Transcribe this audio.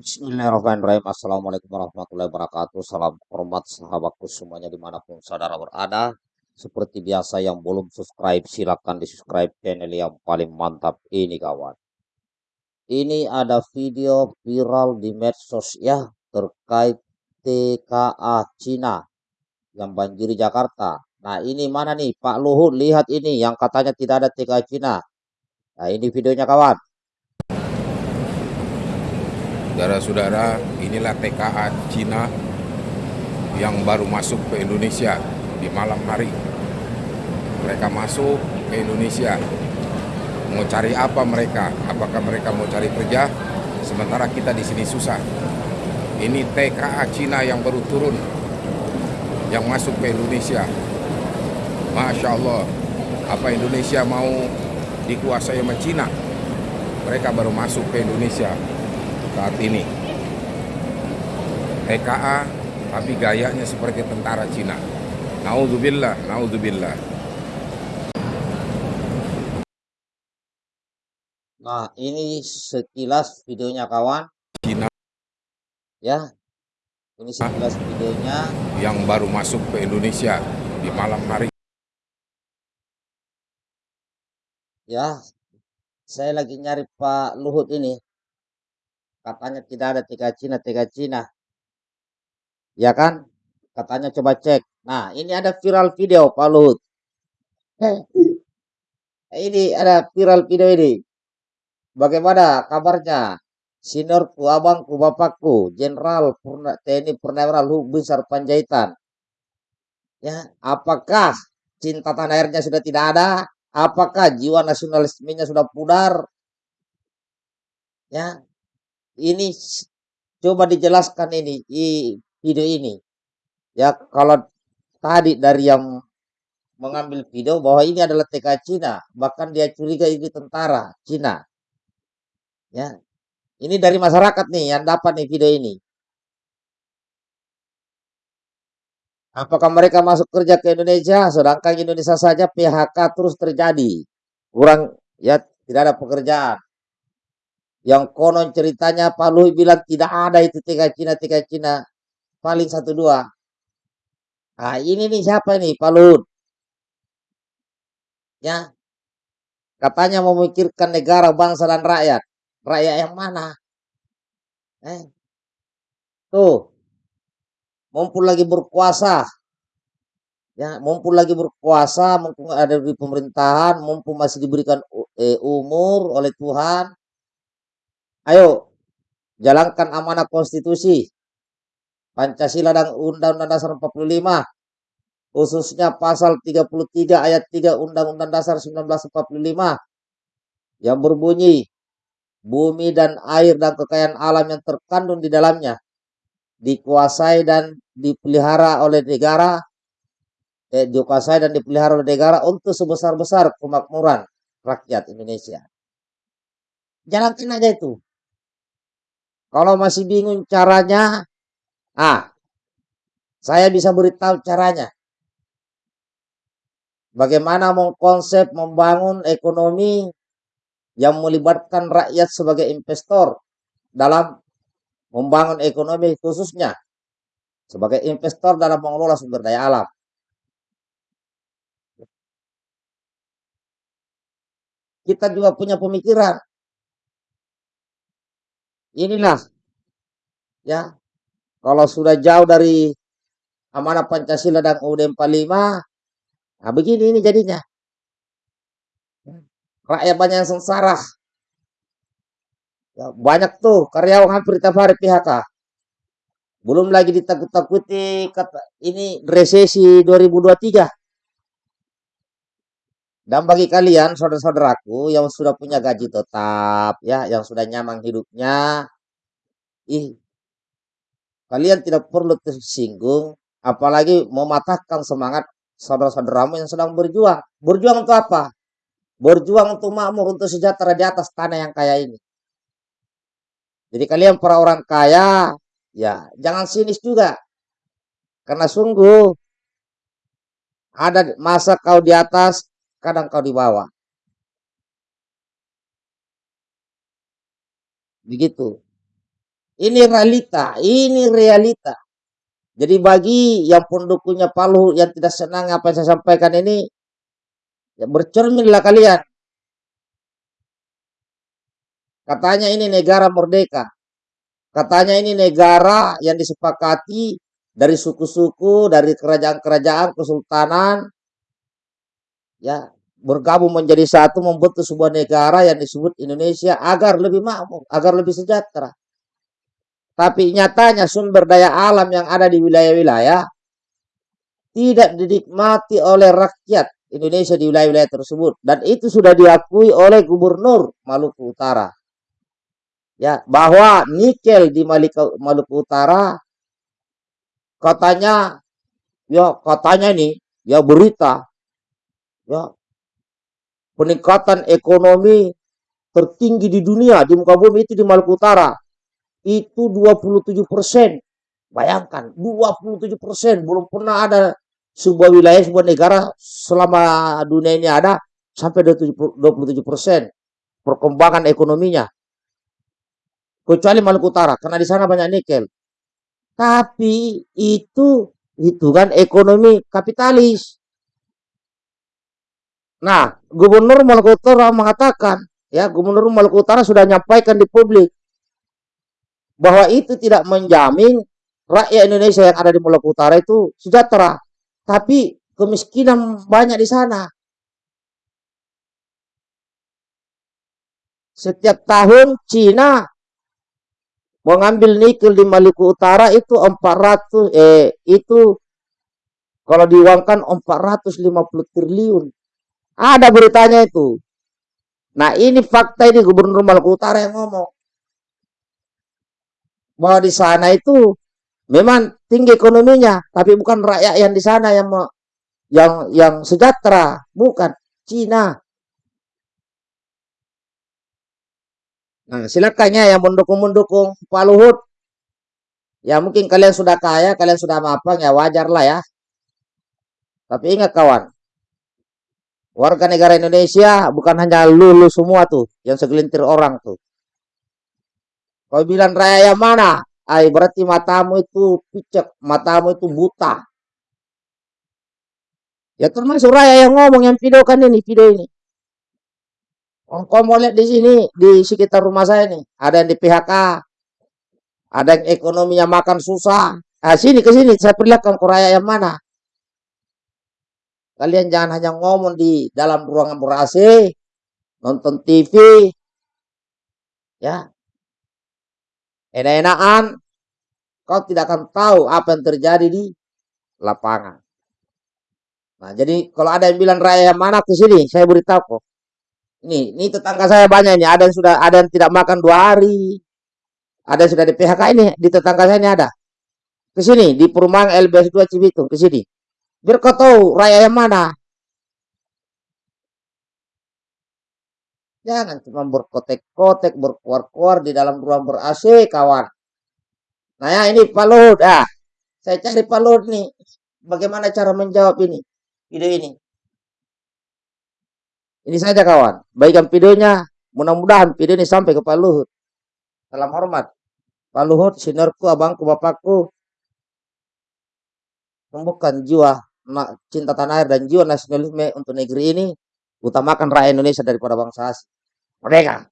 Bismillahirrahmanirrahim. Assalamualaikum warahmatullahi wabarakatuh. Salam hormat sahabatku semuanya di mana pun saudara berada. Seperti biasa yang belum subscribe silahkan di subscribe channel yang paling mantap ini kawan. Ini ada video viral di medsos ya terkait TKA Cina yang banjiri Jakarta. Nah ini mana nih Pak Luhut lihat ini yang katanya tidak ada TKA Cina. Nah ini videonya kawan. Saudara-saudara, inilah TKA Cina yang baru masuk ke Indonesia di malam hari. Mereka masuk ke Indonesia. Mau cari apa mereka? Apakah mereka mau cari kerja? Sementara kita di sini susah. Ini TKA Cina yang baru turun yang masuk ke Indonesia. Masya Allah, apa Indonesia mau dikuasai sama Cina? Mereka baru masuk ke Indonesia saat ini. TKA tapi gayanya seperti tentara Cina. Nauzubillah, nauzubillah. Nah ini sekilas videonya kawan. Cina Ya, ini sekilas videonya. yang baru masuk ke Indonesia di malam hari. Ya, saya lagi nyari Pak Luhut ini. Katanya tidak ada tiga Cina, tiga Cina. Ya kan? Katanya coba cek. Nah, ini ada viral video Pak Luhut. ini ada viral video ini. Bagaimana kabarnya? Seniorku, abangku, bapakku, Jenderal Purna, TNI Purnawirawan Luhut Besar Panjaitan. Ya, apakah cinta tanah airnya sudah tidak ada? Apakah jiwa nasionalismenya sudah pudar? Ya, ini coba dijelaskan ini di video ini. Ya, kalau tadi dari yang mengambil video bahwa ini adalah TK Cina, bahkan dia curiga ini tentara Cina. Ya, ini dari masyarakat nih yang dapat nih video ini. Apakah mereka masuk kerja ke Indonesia, sedangkan Indonesia saja PHK terus terjadi, kurang ya tidak ada pekerjaan. Yang konon ceritanya Pak Luhut bilang tidak ada itu tiga Cina tiga Cina paling satu dua. Nah ini nih siapa nih Pak Luhut? Ya katanya memikirkan negara, bangsa dan rakyat. Rakyat yang mana? Eh, tuh, mumpul lagi berkuasa, ya, mumpul lagi berkuasa, mumpung ada di pemerintahan, mumpung masih diberikan eh, umur oleh Tuhan. Ayo, jalankan amanah konstitusi, Pancasila dan Undang-Undang Dasar 45, khususnya pasal 33 ayat 3 Undang-Undang Dasar 1945 yang berbunyi bumi dan air dan kekayaan alam yang terkandung di dalamnya dikuasai dan dipelihara oleh negara eh, dikuasai dan dipelihara oleh negara untuk sebesar-besar kemakmuran rakyat Indonesia. Jalankan aja itu. Kalau masih bingung caranya, ah, saya bisa beritahu caranya. Bagaimana mengkonsep membangun ekonomi yang melibatkan rakyat sebagai investor dalam membangun ekonomi khususnya sebagai investor dalam mengelola sumber daya alam. Kita juga punya pemikiran. Inilah ya kalau sudah jauh dari amanah Pancasila dan UUD 45 nah begini ini jadinya rakyat banyak yang sengsara. Ya, banyak tuh karyawan hampir tiap hari PHK. Belum lagi ditakut-takuti kata ini resesi 2023. Dan bagi kalian saudara-saudaraku yang sudah punya gaji tetap ya, yang sudah nyaman hidupnya, ih kalian tidak perlu tersinggung apalagi mematahkan semangat saudara-saudaramu yang sedang berjuang. Berjuang untuk apa? berjuang untuk makmur, untuk sejahtera di atas tanah yang kaya ini. Jadi kalian para orang kaya, ya jangan sinis juga. Karena sungguh ada masa kau di atas, kadang kau di bawah. Begitu. Ini realita, ini realita. Jadi bagi yang pendukungnya Palu yang tidak senang apa yang saya sampaikan ini, ya bercerminlah kalian. Katanya ini negara merdeka. Katanya ini negara yang disepakati dari suku-suku, dari kerajaan-kerajaan, kesultanan, ya bergabung menjadi satu membentuk sebuah negara yang disebut Indonesia agar lebih makmur, agar lebih sejahtera. Tapi nyatanya sumber daya alam yang ada di wilayah-wilayah tidak dinikmati oleh rakyat Indonesia di wilayah-wilayah tersebut. Dan itu sudah diakui oleh Gubernur Maluku Utara. Ya bahwa nikel di Maluku Utara katanya ya katanya ini ya berita ya peningkatan ekonomi tertinggi di dunia di muka bumi itu di Maluku Utara itu 27 persen bayangkan 27 persen belum pernah ada sebuah wilayah sebuah negara selama dunia ini ada sampai 27 persen perkembangan ekonominya kecuali Maluku Utara karena di sana banyak nikel. Tapi itu kan ekonomi kapitalis. Nah, Gubernur Maluku Utara mengatakan, ya, Gubernur Maluku Utara sudah menyampaikan di publik bahwa itu tidak menjamin rakyat Indonesia yang ada di Maluku Utara itu sejahtera, tapi kemiskinan banyak di sana. Setiap tahun Cina mengambil nikel di Maluku Utara itu 400 eh itu kalau diuangkan 450 triliun. Ada beritanya itu. Nah, ini fakta ini Gubernur Maluku Utara yang ngomong. Bahwa di sana itu memang tinggi ekonominya, tapi bukan rakyat yang di sana yang yang yang sejahtera, bukan Cina. Nah, silakan ya yang mendukung-mendukung Pak Luhut. Ya mungkin kalian sudah kaya, kalian sudah mapan, ya wajar lah ya. Tapi ingat kawan, warga negara Indonesia bukan hanya lulu semua tuh, yang segelintir orang tuh. Kau bilang raya yang mana? Ay, berarti matamu itu picek, matamu itu buta. Ya termasuk raya yang ngomong yang video kan ini, video ini. Oh, kau mau lihat di sini, di sekitar rumah saya nih, ada yang di PHK, ada yang ekonominya makan susah. Nah, sini ke sini, saya perlihatkan Korea yang mana. Kalian jangan hanya ngomong di dalam ruangan ber-AC, nonton TV, ya. Enak-enakan, kau tidak akan tahu apa yang terjadi di lapangan. Nah, jadi kalau ada yang bilang raya yang mana ke sini, saya beritahu kok. Ini, ini tetangga saya banyak ini. Ada yang sudah, ada yang tidak makan dua hari. Ada yang sudah di PHK ini. Di tetangga saya ini ada. Ke sini, di perumahan LBS 2 Cibitung. Ke sini. Biar kau tahu raya yang mana. Jangan cuma berkotek-kotek, berkuar-kuar di dalam ruang ber-AC, kawan. Nah ya, ini Pak Luhut. Ah, saya cari Pak Luhut nih. Bagaimana cara menjawab ini? Video ini. Ini saja kawan, baikkan videonya. Mudah-mudahan video ini sampai ke Pak Luhut. Salam hormat. Pak Luhut, sinerku, abangku, bapakku. Tumbuhkan jiwa cinta tanah air dan jiwa nasionalisme untuk negeri ini. Utamakan rakyat Indonesia daripada bangsa asing. Merdeka!